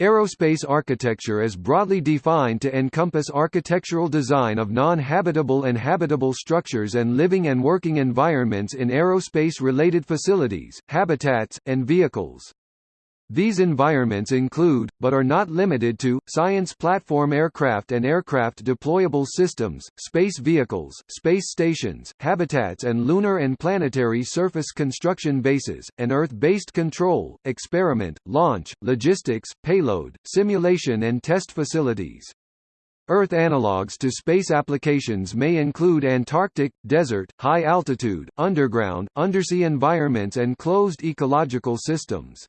Aerospace architecture is broadly defined to encompass architectural design of non-habitable and habitable structures and living and working environments in aerospace-related facilities, habitats, and vehicles. These environments include, but are not limited to, science platform aircraft and aircraft deployable systems, space vehicles, space stations, habitats and lunar and planetary surface construction bases, and Earth-based control, experiment, launch, logistics, payload, simulation and test facilities. Earth analogues to space applications may include Antarctic, desert, high altitude, underground, undersea environments and closed ecological systems.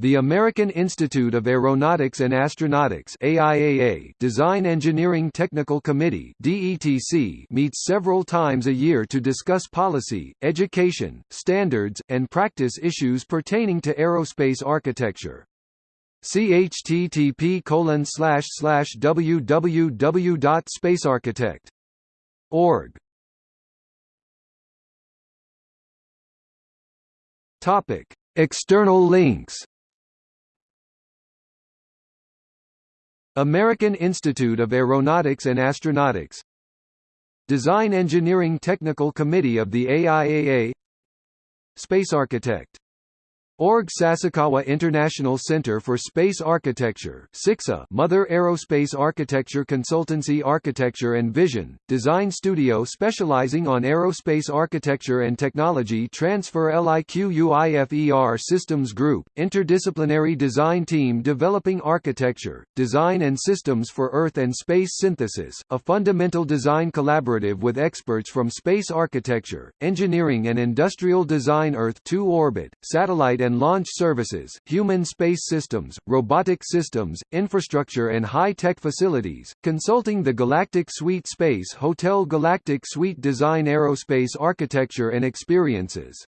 The American Institute of Aeronautics and Astronautics AIAA Design Engineering Technical Committee DETC meets several times a year to discuss policy, education, standards, and practice issues pertaining to aerospace architecture. http www.spacearchitect.org Topic: External links American Institute of Aeronautics and Astronautics. Design Engineering Technical Committee of the AIAA Space Architect Org Sasakawa International Center for Space Architecture SICSA Mother Aerospace Architecture Consultancy Architecture and Vision, design studio specializing on aerospace architecture and technology transfer LIQUIFER Systems Group, interdisciplinary design team developing architecture, design and systems for Earth and space synthesis, a fundamental design collaborative with experts from space architecture, engineering and industrial design Earth 2 orbit, satellite and and launch services, human space systems, robotic systems, infrastructure and high-tech facilities, consulting the Galactic Suite Space Hotel Galactic Suite Design Aerospace Architecture and Experiences.